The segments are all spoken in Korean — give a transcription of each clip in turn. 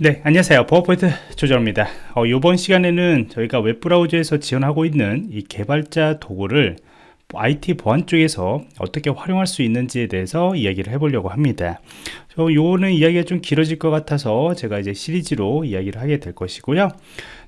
네 안녕하세요. 버퍼포인트 조정입니다. 어, 이번 시간에는 저희가 웹브라우저에서 지원하고 있는 이 개발자 도구를 IT 보안 쪽에서 어떻게 활용할 수 있는지에 대해서 이야기를 해보려고 합니다. 저 요거는 이야기가 좀 길어질 것 같아서 제가 이제 시리즈로 이야기를 하게 될 것이고요.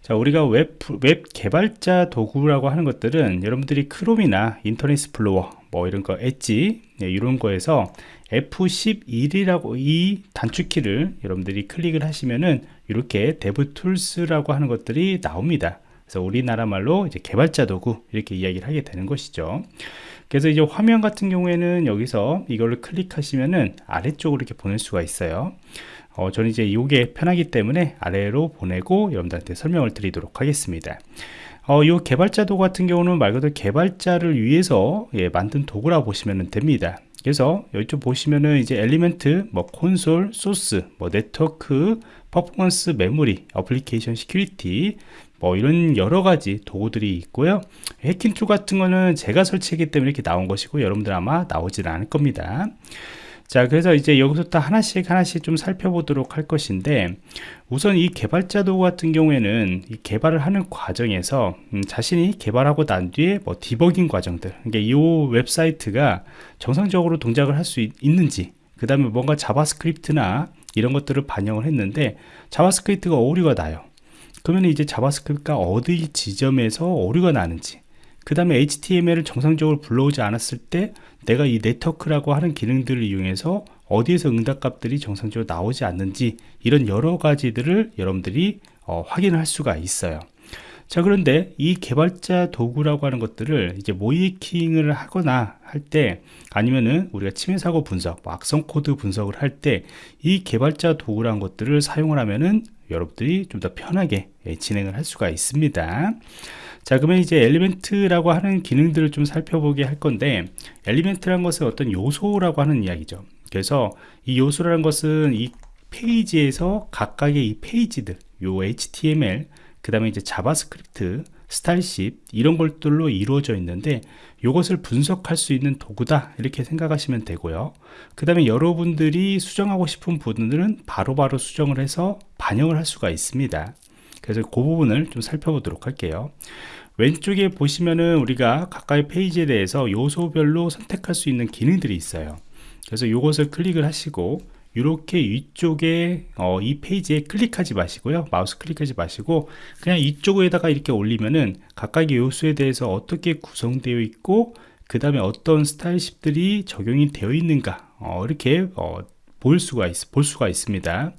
자 우리가 웹, 웹 개발자 도구라고 하는 것들은 여러분들이 크롬이나 인터넷 익스플로러 뭐 이런 거 엣지 네, 이런 거에서 F11이라고 이 단축키를 여러분들이 클릭을 하시면은 이렇게 DevTools라고 하는 것들이 나옵니다. 그래서 우리나라 말로 이제 개발자 도구 이렇게 이야기를 하게 되는 것이죠. 그래서 이제 화면 같은 경우에는 여기서 이걸로 클릭하시면은 아래쪽으로 이렇게 보낼 수가 있어요. 어, 저는 이제 이게 편하기 때문에 아래로 보내고 여러분들한테 설명을 드리도록 하겠습니다. 어, 이 개발자 도구 같은 경우는 말 그대로 개발자를 위해서 예, 만든 도구라 보시면 됩니다. 그래서 이쪽 보시면은 이제 element, 뭐 콘솔, 소스, 뭐 네트워크, 퍼포먼스, 메모리, application security 뭐 이런 여러 가지 도구들이 있고요. 해킹 툴 같은 거는 제가 설치했기 때문에 이렇게 나온 것이고 여러분들 아마 나오질 않을 겁니다. 자 그래서 이제 여기서부터 하나씩 하나씩 좀 살펴보도록 할 것인데 우선 이 개발자 도구 같은 경우에는 이 개발을 하는 과정에서 음, 자신이 개발하고 난 뒤에 뭐 디버깅 과정들 그러니까 이 웹사이트가 정상적으로 동작을 할 수 있는지 그 다음에 뭔가 JavaScript나 이런 것들을 반영을 했는데 JavaScript가 오류가 나요. 그러면 이제 JavaScript가 어디 지점에서 오류가 나는지 그 다음에 HTML을 정상적으로 불러오지 않았을 때 내가 이 네트워크라고 하는 기능들을 이용해서 어디에서 응답값들이 정상적으로 나오지 않는지 이런 여러 가지들을 여러분들이 어, 확인할 수가 있어요. 자 그런데 이 개발자 도구라고 하는 것들을 이제 모의해킹을 하거나 할 때 아니면은 우리가 침해 사고 분석, 뭐 악성 코드 분석을 할 때 이 개발자 도구라는 것들을 사용을 하면은 여러분들이 좀 더 편하게 예, 진행을 할 수가 있습니다. 자 그러면 이제 element라고 하는 기능들을 좀 살펴보게 할 건데 element라는 것은 어떤 요소라고 하는 이야기죠 그래서 이 요소라는 것은 이 페이지에서 각각의 이 페이지들 요 HTML 그 다음에 이제 JavaScript style sheet 이런 것들로 이루어져 있는데 이것을 분석할 수 있는 도구다. 이렇게 생각하시면 되고요. 그 다음에 여러분들이 수정하고 싶은 부분들은 바로바로 바로 수정을 해서 반영을 할 수가 있습니다. 그래서 그 부분을 좀 살펴보도록 할게요. 왼쪽에 보시면은 우리가 각각의 페이지에 대해서 요소별로 선택할 수 있는 기능들이 있어요. 그래서 이것을 클릭을 하시고 이렇게 위쪽에 어, 이 페이지에 클릭하지 마시고요 마우스 클릭하지 마시고 그냥 이쪽에다가 이렇게 올리면은 각각의 요소에 대해서 어떻게 구성되어 있고 그 다음에 어떤 style sheet들이 적용이 되어 있는가 어, 이렇게 어, 볼 수가 있, 볼 수가 있습니다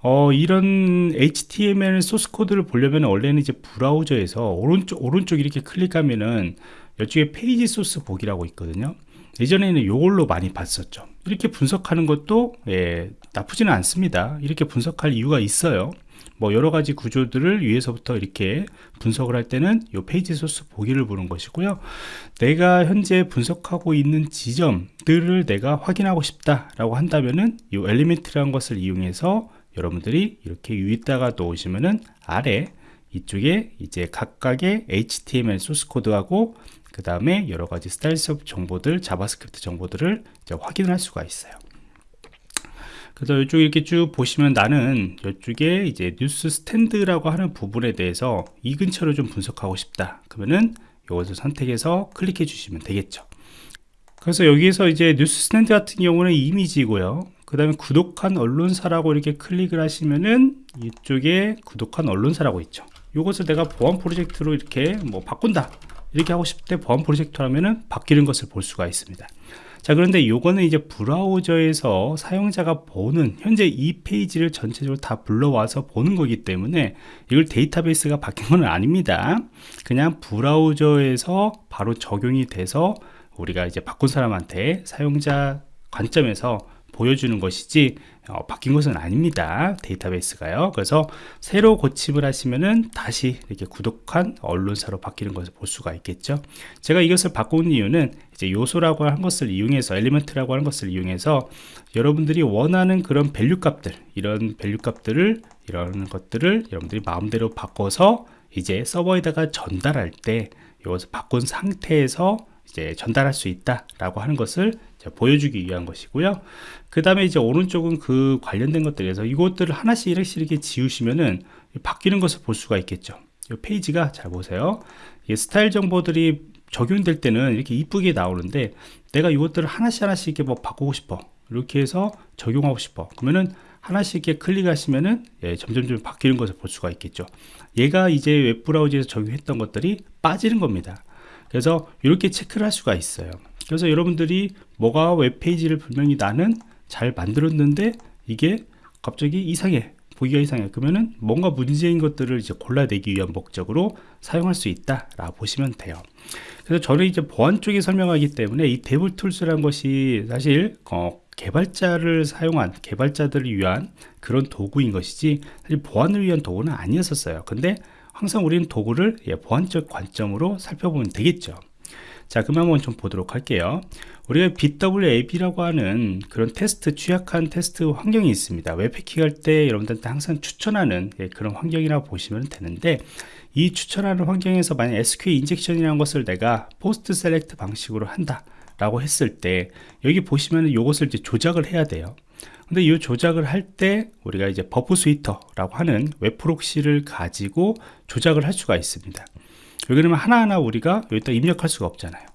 어, 이런 HTML 소스 코드를 보려면 원래는 이제 브라우저에서 오른쪽, 오른쪽 이렇게 클릭하면은 이쪽에 페이지 소스 보기라고 있거든요. 예전에는 이걸로 많이 봤었죠. 이렇게 분석하는 것도 예, 나쁘지는 않습니다. 이렇게 분석할 이유가 있어요. 뭐 여러 가지 구조들을 위에서부터 이렇게 분석을 할 때는 이 페이지 소스 보기를 보는 것이고요. 내가 현재 분석하고 있는 지점들을 내가 확인하고 싶다라고 한다면은 이 element라는 것을 이용해서 여러분들이 이렇게 위에다가 놓으시면은 아래 이쪽에 이제 각각의 HTML 소스 코드하고 그 다음에 여러 가지 style sheet 정보들, JavaScript 정보들을 확인을 할 수가 있어요. 그래서 이쪽 이렇게 쭉 보시면 나는 이쪽에 이제 뉴스 스탠드라고 하는 부분에 대해서 이 근처를 좀 분석하고 싶다. 그러면은 이것을 선택해서 클릭해 주시면 되겠죠. 그래서 여기에서 이제 뉴스 스탠드 같은 경우는 이미지고요. 그 다음에 구독한 언론사라고 이렇게 클릭을 하시면은 이쪽에 구독한 언론사라고 있죠 이것을 내가 보안 프로젝트로 이렇게 뭐 바꾼다. 이렇게 하고 싶을 때 보안 프로젝트라면은 바뀌는 것을 볼 수가 있습니다. 자 그런데 요거는 이제 브라우저에서 사용자가 보는 현재 이 페이지를 전체적으로 다 불러와서 보는 거기 때문에 이걸 데이터베이스가 바뀐 건 아닙니다. 그냥 브라우저에서 바로 적용이 돼서 우리가 이제 바꾼 사람한테 사용자 관점에서 보여주는 것이지 어, 바뀐 것은 아닙니다 데이터베이스가요. 그래서 새로 고침을 하시면은 다시 이렇게 구독한 언론사로 바뀌는 것을 볼 수가 있겠죠. 제가 이것을 바꾼 이유는 이제 요소라고 한 것을 이용해서 element라고 하는 것을 이용해서 여러분들이 원하는 그런 value 값들 이런 value 값들을 이런 것들을 여러분들이 마음대로 바꿔서 이제 서버에다가 전달할 때 이것을 바꾼 상태에서 이제 전달할 수 있다라고 하는 것을 보여주기 위한 것이고요. 그 다음에 이제 오른쪽은 그 관련된 것들에서 이것들을 하나씩 이렇게 이렇게 지우시면은 바뀌는 것을 볼 수가 있겠죠. 이 페이지가 잘 보세요. 스타일 정보들이 적용될 때는 이렇게 이쁘게 나오는데 내가 이것들을 하나씩 하나씩 이렇게 뭐 바꾸고 싶어. 이렇게 해서 적용하고 싶어. 그러면은 하나씩 이렇게 클릭하시면은 예, 점점 점 바뀌는 것을 볼 수가 있겠죠. 얘가 이제 웹브라우저에서 적용했던 것들이 빠지는 겁니다. 그래서 이렇게 체크를 할 수가 있어요. 그래서 여러분들이 뭐가 웹페이지를 분명히 나는 잘 만들었는데 이게 갑자기 이상해 보기가 이상해. 그러면은 뭔가 문제인 것들을 이제 골라내기 위한 목적으로 사용할 수 있다 라고 보시면 돼요. 그래서 저는 이제 보안 쪽에 설명하기 때문에 이 데블 툴스라는 것이 사실 어, 개발자를 사용한 개발자들을 위한 그런 도구인 것이지 사실 보안을 위한 도구는 아니었었어요. 근데 항상 우리는 도구를 예, 보안적 관점으로 살펴보면 되겠죠 자 그럼 한번 좀 보도록 할게요. 우리가 bWAPP라고 하는 그런 테스트 취약한 테스트 환경이 있습니다. 웹해킹 할 때 여러분들한테 항상 추천하는 예, 그런 환경이라고 보시면 되는데 이 추천하는 환경에서 만약 SQL 인젝션이라는 것을 내가 POST select 방식으로 한다 라고 했을 때 여기 보시면 이것을 이제 조작을 해야 돼요. 근데 이 조작을 할 때 우리가 이제 Burp Suite라고 하는 웹 proxy를 가지고 조작을 할 수가 있습니다 왜 그러면 하나하나 우리가 여기다 입력할 수가 없잖아요.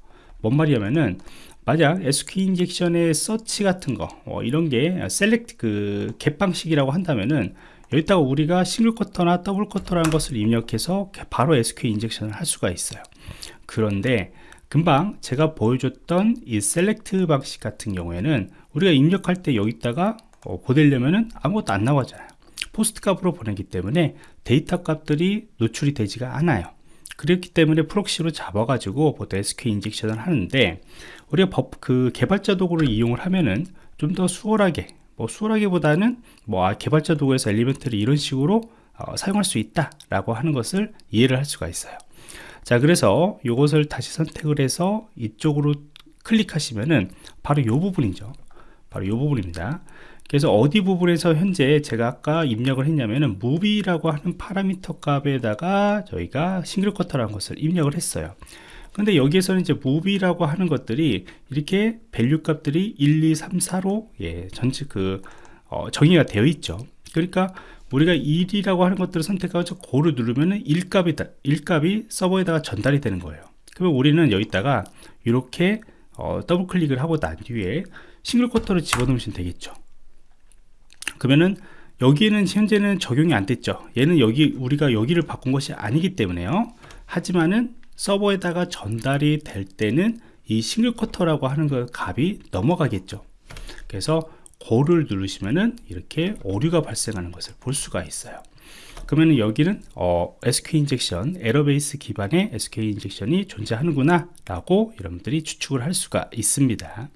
뭔 말이냐면은 만약 SQL 인젝션의 서치 같은 거 어, 이런 게 select 그 GET방식이라고 한다면은 여기다가 우리가 single quote나 double quote라는 것을 입력해서 바로 SQL 인젝션을 할 수가 있어요. 그런데 금방 제가 보여줬던 이 select 방식 같은 경우에는 우리가 입력할 때 여기다가 어, 보내려면은 아무것도 안 나오잖아요. POST 값으로 보내기 때문에 데이터 값들이 노출이 되지가 않아요 그렇기 때문에 proxy로 잡아가지고 보통 SQL 인젝션을 하는데 우리가 법, 그 개발자 도구를 이용을 하면은 좀 더 수월하게 뭐 수월하기보다는 뭐 아, 개발자 도구에서 element를 이런 식으로 어, 사용할 수 있다 라고 하는 것을 이해를 할 수가 있어요. 자 그래서 이것을 다시 선택을 해서 이쪽으로 클릭하시면은 바로 이 부분이죠. 바로 이 부분입니다 그래서 어디 부분에서 현재 제가 아까 입력을 했냐면은 무비라고 하는 파라미터 값에다가 저희가 싱글 쿼터라는 것을 입력을 했어요. 근데 여기에서는 이제 무비라고 하는 것들이 이렇게 밸류 값들이 1, 2, 3, 4로 예, 전체 그 어, 정의가 되어 있죠. 그러니까 우리가 1이라고 하는 것들을 선택하고 고를 누르면은 1값이 1값이 서버에다가 전달이 되는 거예요. 그러면 우리는 여기다가 이렇게 어, 더블 클릭을 하고 난 뒤에 싱글 쿼터를 집어넣으시면 되겠죠 그러면은 여기에는 현재는 적용이 안 됐죠. 얘는 여기 우리가 여기를 바꾼 것이 아니기 때문에요. 하지만은 서버에다가 전달이 될 때는 이 싱글 쿼터라고 하는 그 값이 넘어가겠죠. 그래서 고를 누르시면은 이렇게 오류가 발생하는 것을 볼 수가 있어요 그러면 여기는 어, SQL 인젝션 에러베이스 기반의 SQL 인젝션이 존재하는구나 라고 여러분들이 추측을 할 수가 있습니다.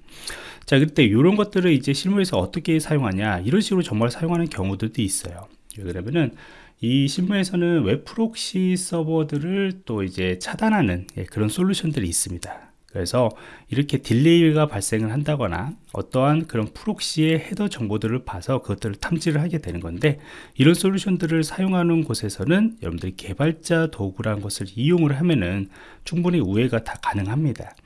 자 그때 이런 것들을 이제 실무에서 어떻게 사용하냐 이런 식으로 정말 사용하는 경우들도 있어요. 그러면은 이 실무에서는 웹 프록시 서버들을 또 이제 차단하는 예, 그런 솔루션들이 있습니다 그래서 이렇게 딜레이가 발생을 한다거나 어떠한 그런 프록시의 헤더 정보들을 봐서 그것들을 탐지를 하게 되는 건데 이런 솔루션들을 사용하는 곳에서는 여러분들이 개발자 도구라는 것을 이용을 하면은 충분히 우회가 다 가능합니다.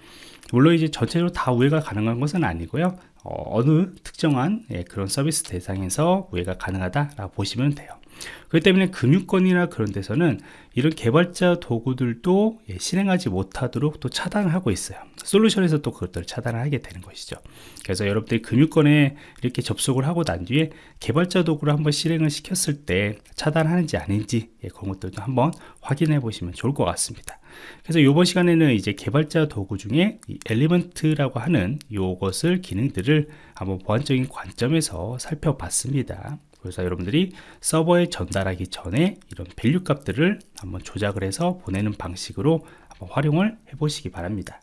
물론 이제 전체적으로 다 우회가 가능한 것은 아니고요. 어, 느 특정한 예, 그런 서비스 대상에서 우회가 가능하다라고 보시면 돼요 그렇기 때문에 금융권이나 그런 데서는 이런 개발자 도구들도 예, 실행하지 못하도록 또 차단을 하고 있어요. 솔루션에서 또 그것들을 차단을 하게 되는 것이죠. 그래서 여러분들이 금융권에 이렇게 접속을 하고 난 뒤에 개발자 도구를 한번 실행을 시켰을 때 차단하는지 아닌지 예, 그런 것들도 한번 확인해 보시면 좋을 것 같습니다. 그래서 이번 시간에는 이제 개발자 도구 중에 엘리먼트라고 하는 이것을 기능들을 한번 보안적인 관점에서 살펴봤습니다 그래서 여러분들이 서버에 전달하기 전에 이런 밸류 값들을 한번 조작을 해서 보내는 방식으로 한번 활용을 해 보시기 바랍니다